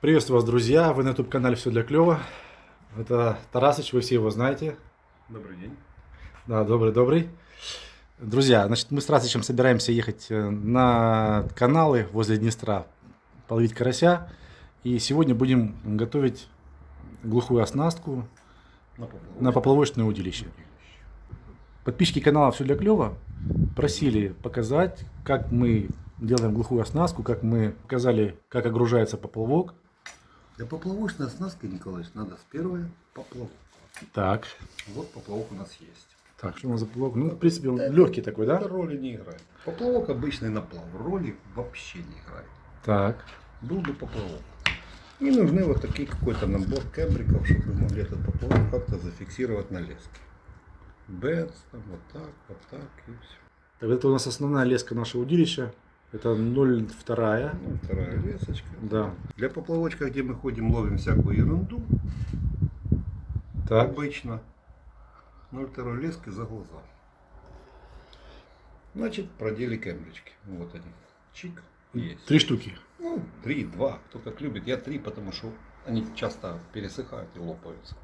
Приветствую вас, друзья! Вы на YouTube-канале «Все для клёва». Это Тарасыч, вы все его знаете. Добрый день. Да, добрый-добрый. Друзья, значит, мы с Тарасычем собираемся ехать э, на каналы возле Днестра, половить карася. И сегодня будем готовить глухую оснастку На поплавок. на поплавочное удилище. Подписчики канала «Все для клёва» просили показать, как мы делаем глухую оснастку, как мы показали, как огружается поплавок. Для поплавочной оснастки, Николаевич, надо с первой поплавок. Так, Вот поплавок у нас есть. так, что у нас за поплавок? Ну, в принципе, он легкий такой, да? Это роли не играет. Поплавок обычный наплав. Роли вообще не играет. Так, Был бы поплавок. И нужны вот такие какой-то набор кембриков, чтобы мы могли этот поплавок как-то зафиксировать на леске. Бенц, вот так, вот так и все. так это у нас основная леска нашего удилища. Это 0,2. Ну, вторая лесочка. Да. Для поплавочка, где мы ходим, ловим всякую ерунду, Так, Обычно 0,2 лески за глаза. Значит, продели кембрички. Вот они. Чик. Есть. три штуки. Ну, три, два. Кто как любит. Я три, потому что они часто пересыхают и лопаются.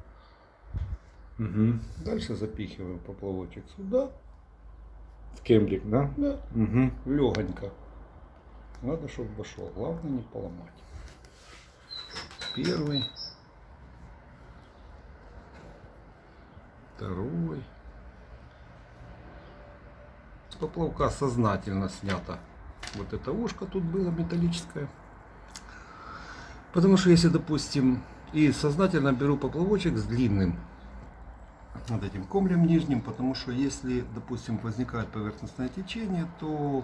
Угу. Дальше запихиваем поплавочек сюда. В кембрик, да? Да. Угу. Легонько. Надо, чтобы вошел. Главное не поломать. Первый. Второй. Поплавка сознательно снято. Вот это ушко тут было металлическое. Потому что если, допустим, и сознательно беру поплавочек с длинным над этим комлем нижним, потому что если, допустим, возникает поверхностное течение, то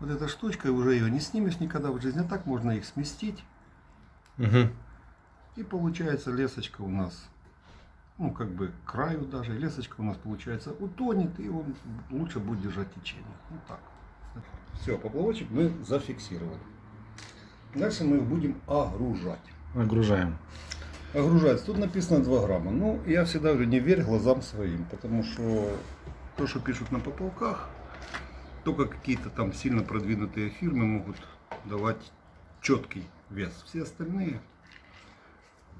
вот эта штучка, уже ее не снимешь никогда в жизни, а так можно их сместить. Угу. И получается лесочка у нас, ну как бы к краю даже, лесочка у нас получается утонет, и он лучше будет держать течение. Вот так. Все, поплавочек мы зафиксировали. Дальше мы их будем огружать. Огружаем. Огружается. Тут написано 2 грамма. Ну, я всегда говорю, не верь глазам своим, потому что то, что пишут на поплавках, только какие-то там сильно продвинутые фирмы могут давать четкий вес. Все остальные,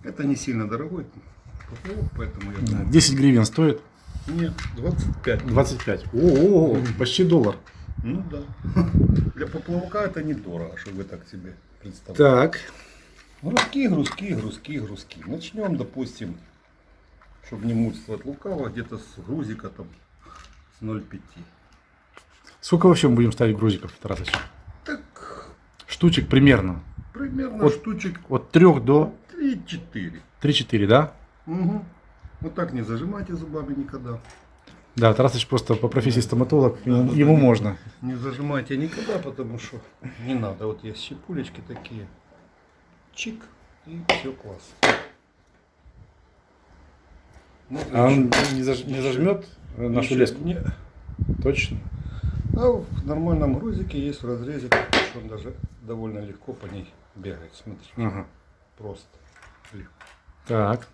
это не сильно дорогой поплавок, поэтому я думаю, 10 гривен стоит. нет, 25. 25. О, почти доллар. Ну да. Для поплавка это недорого, чтобы так себе представляли. Так. Грузки, грузки, грузки, грузки. Начнем, допустим, чтобы не мучствовать лукаво, где-то с грузика там с 0,5. Сколько вообще мы будем ставить грузиков, Тарасыч? Так, Штучек примерно. примерно Вот. штучек От 3 до 3-4. 3-4, да? Угу. Вот так не зажимайте зубами никогда. Да, Тарасыч просто по профессии стоматолог, ему, да, ему да. можно. Не зажимайте никогда, потому что не надо. Вот есть щепулечки такие. Чик. И все класс. Ну, А он не, заж- не зажмет э, нашу леску? не- Точно. А в нормальном грузике есть в разрезе, он даже довольно легко по ней бегает. Смотрите, Ага. просто легко. Так.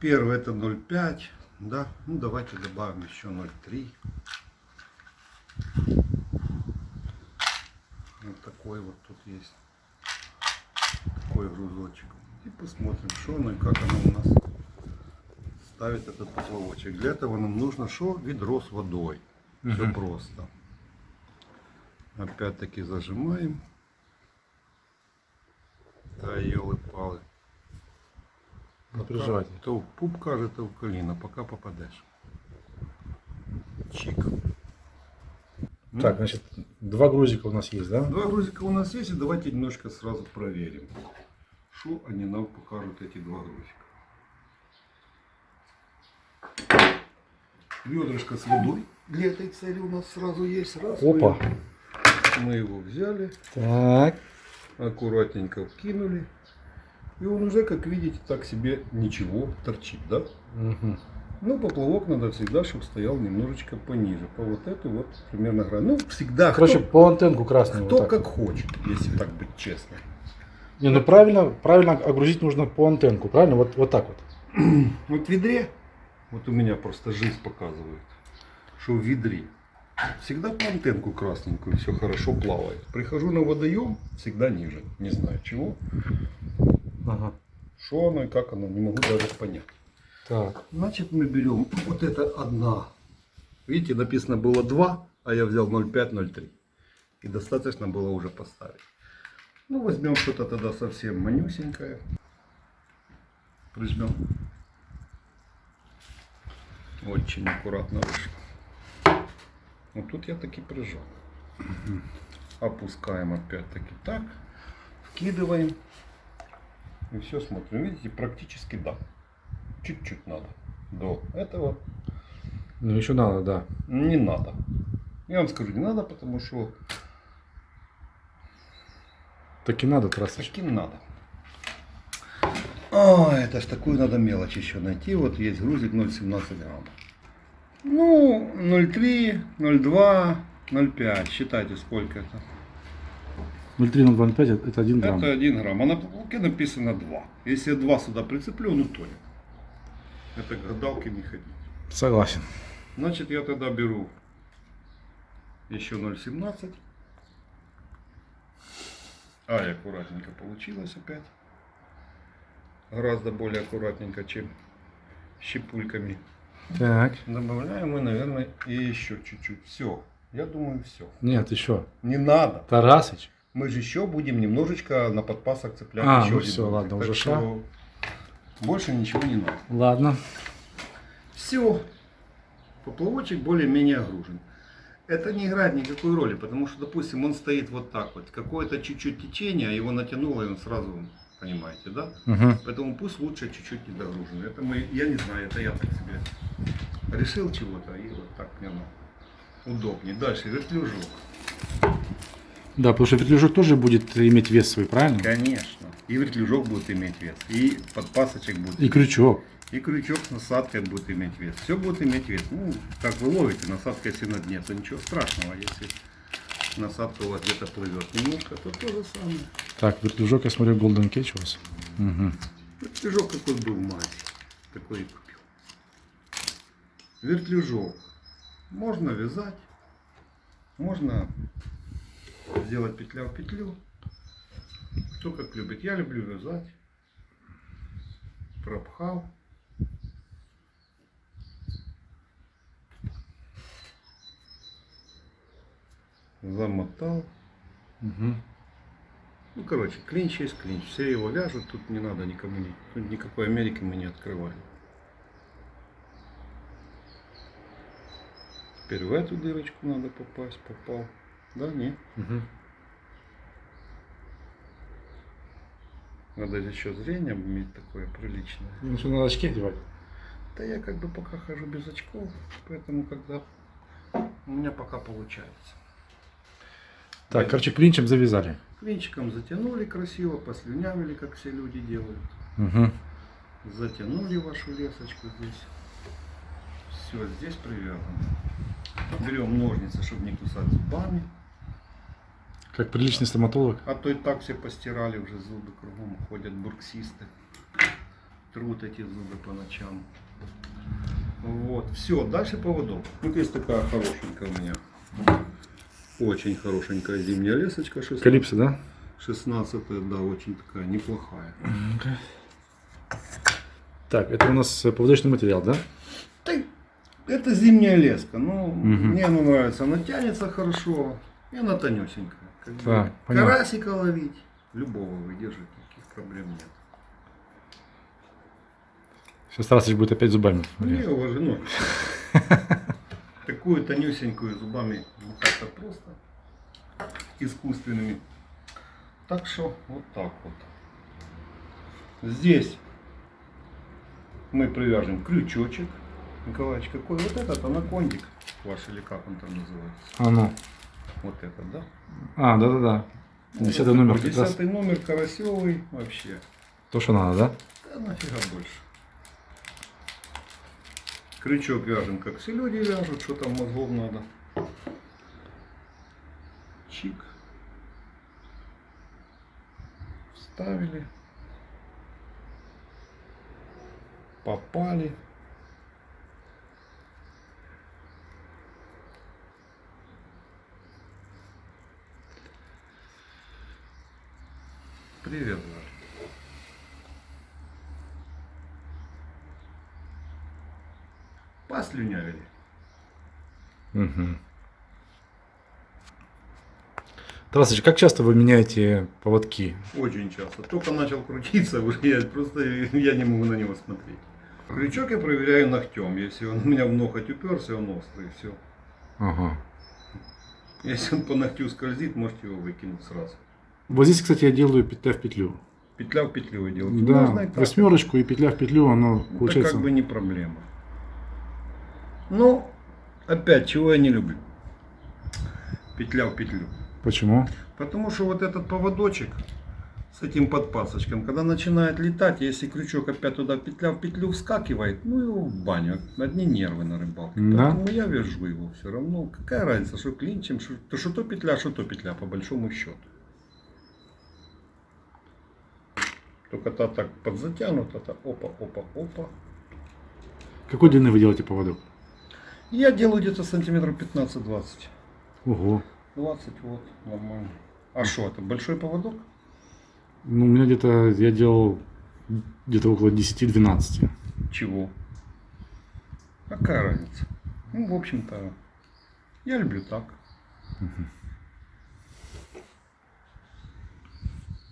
Первый это 0,5, да. Ну давайте добавим еще 0,3. Вот такой вот тут есть. Такой грузочек. И посмотрим, что оно и как оно у нас ставит этот поплавочек. Для этого нам нужно что? Ведро с водой. Все просто. Опять-таки зажимаем. Да, елы-палы. Переживайте. То в пуп каже, то в коліно, пока попадеш. Чик. Ну, Так, значит, два грузика у нас есть, да? Два грузика у нас есть, и давайте немножко сразу проверим, что они нам покажут, эти два грузика. Ведрышко с водой для этой цели у нас сразу есть. Раз, Опа. мы- Мы его взяли, Так. аккуратненько вкинули. И он уже, как видите, так себе ничего торчит, да? Мгм. Ну, поплавок надо всегда, чтобы стоял немножечко пониже. По вот эту вот примерно грань. Ну, всегда Короче, кто, по антенку красную. кто вот так. как хочет, если так быть честно. Не, ну правильно, правильно огрузить нужно по антенку, правильно? Вот, вот так вот. Вот в ведре, вот у меня просто жизнь показывает, что в ведре всегда по антенку красненькую, все хорошо плавает. Прихожу на водоем, всегда ниже, не знаю чего. Ага. Что оно и как оно, не могу даже понять. Так. Значит, мы берем вот это одна. Видите, написано было 2, а я взял 0,5-0,3. И достаточно было уже поставить. Ну, возьмем что-то тогда совсем манюсенькое. Прижмем. Очень аккуратно вышло. Вот тут я таки прижал. Опускаем опять-таки так. Вкидываем. И все смотрим. Видите, практически да. Чуть-чуть надо. До этого Ну еще надо, да. не надо. Я вам скажу, не надо, потому что Так и надо, Тарасыч. таким надо. А, это ж такую надо мелочь еще найти. Вот есть грузик 0,17 грамм. Ну, 0,3, 0,2, 0,5. Считайте, сколько это. 0,3 это 1 грамм. Это 1 грамм. А на полке написано 2. Если я 2 сюда прицеплю, он утонет. Это к гадалке не ходить. Согласен. Значит, я тогда беру еще 0,17. Ай, аккуратненько получилось опять. Гораздо более аккуратненько, чем щепульками. Так. Добавляем мы, наверное, и еще чуть-чуть. Все. Я думаю, все. Нет, еще. Не надо. Тарасыч. Мы же еще будем немножечко на подпасок цеплять. А, еще ну всё, грузик. ладно, Так уже что Больше ничего не надо. Ладно. Все. Поплавочек более-менее огружен. Это не играет никакой роли, потому что, допустим, он стоит вот так вот. Какое-то чуть-чуть течение, его натянуло, и он сразу, понимаете, да? Угу. Поэтому пусть лучше чуть-чуть не догружен. Это мы, я не знаю, это я так себе решил чего-то, и вот так мне оно удобнее. Дальше, вертлюжок. Да, потому что вертлюжок тоже будет иметь вес свой, правильно? Конечно. И вертлюжок будет иметь вес, и подпасочек будет И крючок. И крючок с насадкой будет иметь вес. Все будет иметь вес. Ну, как вы ловите, насадка если на дне, то ничего страшного. Если насадка у вас где-то плывет немножко, то то же самое. Так, вертлюжок, я смотрю, Golden Catch у вас. Угу. Вертлюжок какой был мазе. Такой и купил. Вертлюжок. Можно вязать. Можно сделать петля в петлю. Кто как любит. Я люблю вязать. Пропхал. Замотал. Угу. Ну, короче, клинч есть клинч. Все его вяжут, тут не надо никому, ни- тут никакой Америки мы не открываем. Теперь в эту дырочку надо попасть, попал. Да, не. Угу. Надо еще зрение иметь такое приличное. Ну, что, надо очки одевать? Да я как бы пока хожу без очков, поэтому когда у меня пока получается. Так, короче, клинчем завязали. Клинчиком затянули красиво, послюнявили, как все люди делают. Угу. Затянули вашу лесочку здесь. Все, здесь привязано. Берем ножницы, чтобы не кусать зубами. Как приличный стоматолог. А то и так все постирали уже зубы кругом. Ходят бурксисты. Трут эти зубы по ночам. Вот. Все, дальше поводок. Вот есть такая хорошенькая у меня. Очень хорошенькая зимняя лесочка. 16, Калипсо, да? 16 да, очень такая неплохая. Так, это у нас э, поводочный материал, да? Да, это зимняя леска. Ну, Мгм. мне она нравится. Она тянется хорошо. И она тонюсенькая. Как бы Так, карасика ловить. Любого выдержать. Никаких проблем нет. Сейчас Тарасыч будет опять зубами. Не, уважено. Такую тонюсенькую зубами ну, как-то просто искусственными. Так что вот так вот. Здесь мы привяжем крючочек. Николаевич, какой вот этот анакондик ваш или как он там называется? А ну. Вот этот, да? А, да-да-да. Десятый Вот номер. Десятый номер карасевый вообще. То, что надо, да? Да нафига больше. Крючок вяжем, как все люди вяжут, что там мозгов надо. Чик. Вставили. Попали. Привет, Послюнявили. Угу. Тарасыч, как часто вы меняете поводки? Очень часто. Только начал крутиться, уже я просто я не могу на него смотреть. Крючок я проверяю ногтем. Если он у меня в ноготь уперся, он острый, все. Ага. Если он по ногтю скользит, можете его выкинуть сразу. Вот здесь, кстати, я делаю петля в петлю. Петля в петлю вы делаете. Да, Можно и так. восьмерочку и петля в петлю, оно Это получается. как бы не проблема. Но, опять, чего я не люблю? Петля в петлю. Почему? Потому что вот этот поводочек с этим подпасочком, когда начинает летать, если крючок опять туда петля в петлю вскакивает, ну его в баню. Одни нервы на рыбалке. Да. Поэтому я вяжу его все равно. Какая разница, что клинчем, что, то что то петля, что то петля, по большому счету. Только та так подзатянута, та опа, опа, опа. Какой длины вы делаете поводок? Я делаю где-то сантиметров 15-20. Ого. 20 вот, нормально. А что, это большой поводок? Ну, у меня где-то, я делал где-то около 10-12. Чего? Какая разница? Ну, в общем-то, я люблю так.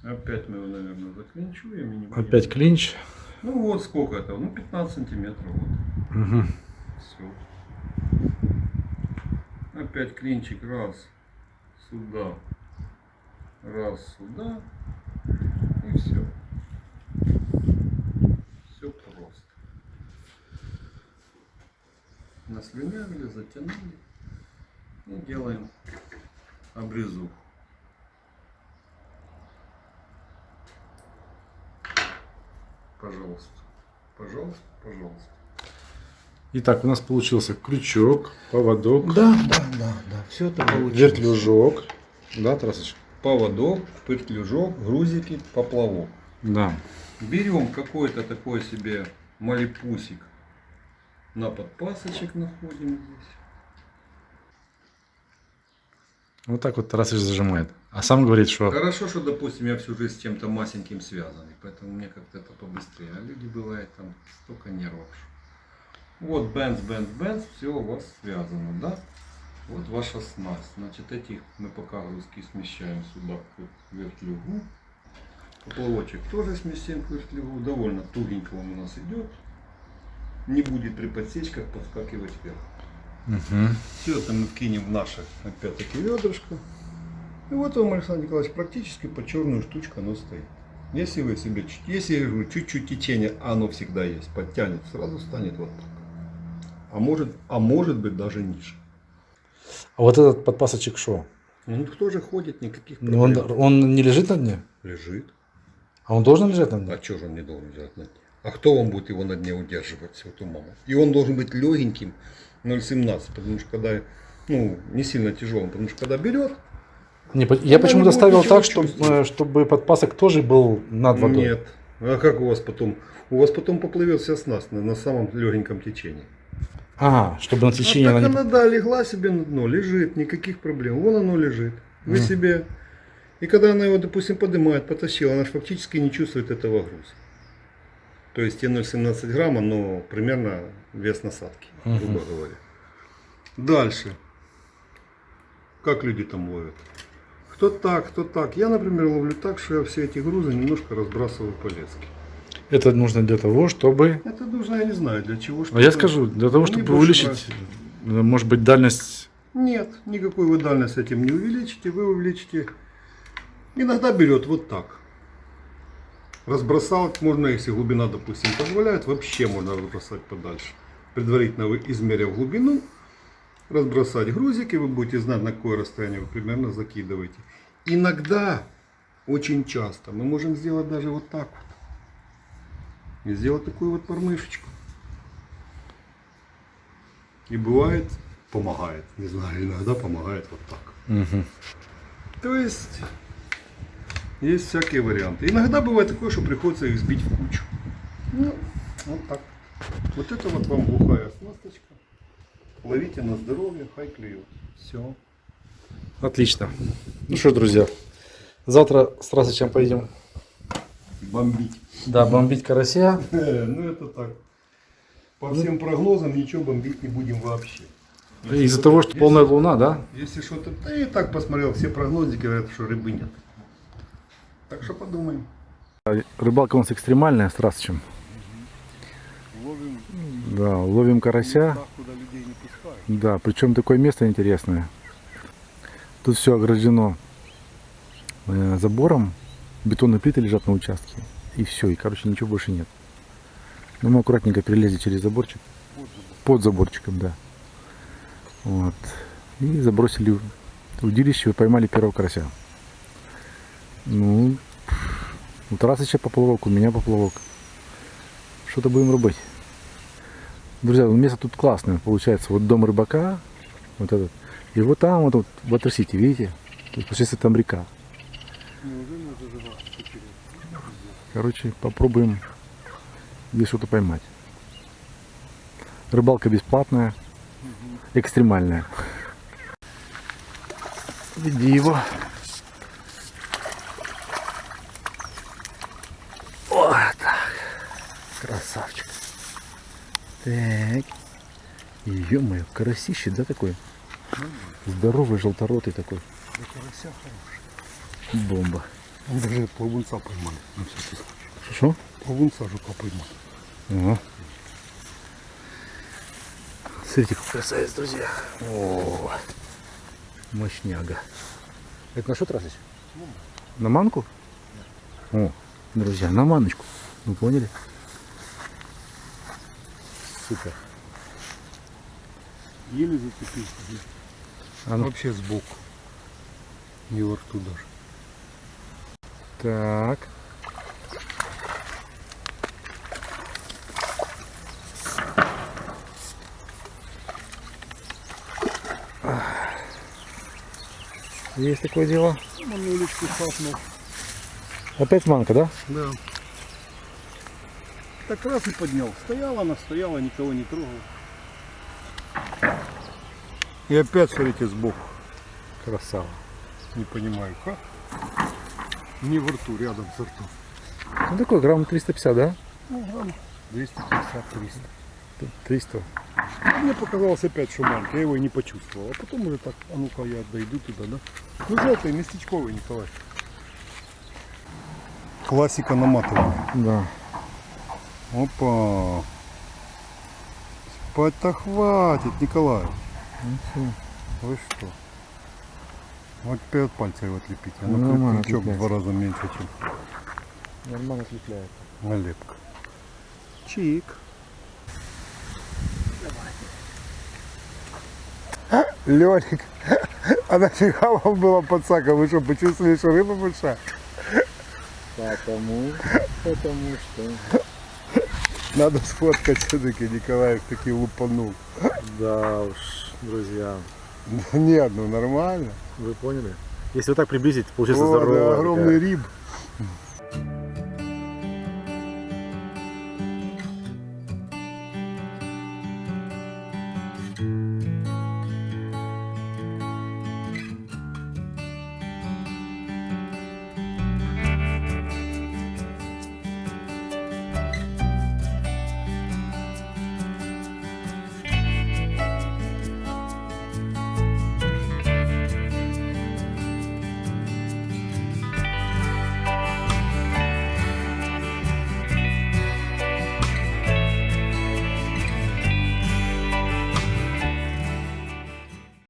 Опять мы его, наверное, заклинчуем. Опять клинч. Ну вот сколько это? Ну 15 сантиметров. Вот. Угу. Все. Опять клинчик. Раз. Сюда. Раз сюда. И все. Все просто. Наслюнявили, затянули. И делаем обрезу. Пожалуйста. Пожалуйста, пожалуйста. Итак, у нас получился крючок, поводок, Да, да, да, да. Все это вертлюжок. Да, Тарасыч? Поводок, петлюжок, грузики, поплавок. Да. Берем какой-то такой себе малипусик на подпасочек находим здесь. Вот так вот Тарасыч зажимает. А сам говорит, что... Хорошо, что, допустим, я всю жизнь с чем-то масеньким связан, и поэтому мне как-то это побыстрее. А люди бывает там столько нервов. Вот бенз, бенз, бенз, все у вас связано, да? Вот ваша снасть. Значит, этих мы пока грузки смещаем сюда к вертлюгу. Поплавочек тоже сместим к вертлюгу. Довольно тугенько он у нас идет. Не будет при подсечках подскакивать вверх. Мгм. Все это мы вкинем в наше, опять-таки, ведрышко. И вот вам, Александр Николаевич, практически по черную штучку оно стоит. Если вы себе, если я говорю, чуть-чуть течение, а оно всегда есть, подтянет, сразу станет вот так. А может, а может быть даже ниже. А вот этот подпасочек что? Он тоже ходит, никаких Ну, Он, проблем. он не лежит на дне? Лежит. А он должен лежать на дне? А что же он не должен делать на дне? А кто вам будет его на дне удерживать, святую маму? И он должен быть легеньким, 0,17, потому что когда, ну, не сильно тяжелым, потому что когда берет, Не, я Ну, почему-то ставил так, чтобы, чувствовать. чтобы подпасок тоже был над водой. Нет. А как у вас потом? У вас потом поплывет вся снасть на, на самом легеньком течении. Ага, чтобы на течение а так она не... да, легла себе на дно, лежит, никаких проблем. Вон оно лежит. Вы Мгм. себе... И когда она его, допустим, поднимает, потащила, она же фактически не чувствует этого груза. То есть те 0,17 грамма, но примерно вес насадки, Мгм. грубо говоря. Дальше. Как люди там ловят? Кто так, кто так. Я, например, ловлю так, что я все эти грузы немножко разбрасываю по леске. Это нужно для того, чтобы... Это нужно, я не знаю, для чего. А я чтобы- скажу, для того, чтобы увеличить, э, может быть, дальность... Нет, никакой вы дальность этим не увеличите, вы увеличите. Иногда берет вот так. Разбросал, можно, если глубина, допустим, позволяет, вообще можно разбросать подальше. Предварительно вы измерив глубину, разбросать грузики, вы будете знать, на какое расстояние вы примерно закидываете. Иногда, очень часто, мы можем сделать даже вот так вот. И сделать такую вот пормышечку. И бывает, помогает. Не знаю, иногда помогает вот так. Мгм. То есть, есть всякие варианты. Иногда бывает такое, что приходится их сбить в кучу. Ну, вот так. Вот это вот вам глухая оснасточка. Ловите на здоровье, хай клюет. Все. Отлично. Ну что, друзья, завтра с Тарасычем поедем Бомбить. да, бомбить карася. Ну это так. По всем прогнозам ничего бомбить не будем вообще. Из-за того, что полная луна, да? Если что-то... Да я и так посмотрел, все прогнозы говорят, что рыбы нет. Так что подумаем. Рыбалка у нас экстремальная с Расычем. Ловим Да, ловим карася. куда людей не пускают. Да, причем такое место интересное. Тут все ограждено э, забором, бетонные плиты лежат на участке. И все, и короче ничего больше нет. Но мы аккуратненько перелезли через заборчик. Под заборчиком, да. Вот. И забросили удилище поймали первого карася. Ну, у Тарасыча поплавок, у меня поплавок. Что-то будем рубать. Друзья, ну, место тут классное. Получается, вот дом рыбака, вот этот. И вот там, вот, вот в Ватер-Сити, видите? То есть, получается, там река. Короче, попробуем здесь что-то поймать. Рыбалка бесплатная, экстремальная. Веди его. Вот так. Красавчик. Так. Ё-моё, карасище, да, такой? Здоровый, желторотый такой. карася хороший. Бомба. Даже плавунца поймали. Что? Плавунца жука поймали. Ага. Смотрите, какой красавец, друзья. О, мощняга. Это на что тратить? На манку? О, друзья, на маночку. Вы поняли? Супер. Еле зацепился. А ну, Вообще сбоку. Не во рту даже. Так. Есть такое дело. Манулечку хапнул. Опять манка, да? Да. Так раз и поднял. Стояла она, стояла, никого не трогала. И опять, смотрите, сбоку. Красава. Не понимаю, как. Не в рту, рядом с ртом. Ну такой грамм 350, да? Ну, грамм 250-300. 300. Мне показалось опять, что маленький, я его и не почувствовал. А потом уже так, а ну-ка я дойду туда, да? Ну, желтый, местечковый, Николай. Классика наматывания. Да. Опа. Спать-то хватит, Николай. Ну. Вы что? Вот от пальца его отлепить. А Ну, ну, нормально крючок в два раза меньше, чем Нормально отлепляет. налепка. Чик. Лёлик, а нафига вам было подсака? Вы что, почувствовали, что рыба большая? Потому, потому что... Надо сфоткать все-таки, Николаев таки лупанул. Да уж, друзья, Нет, ну нормально. вы поняли? Если вот так приблизить, получается О, да, здоровая огромный такая риб.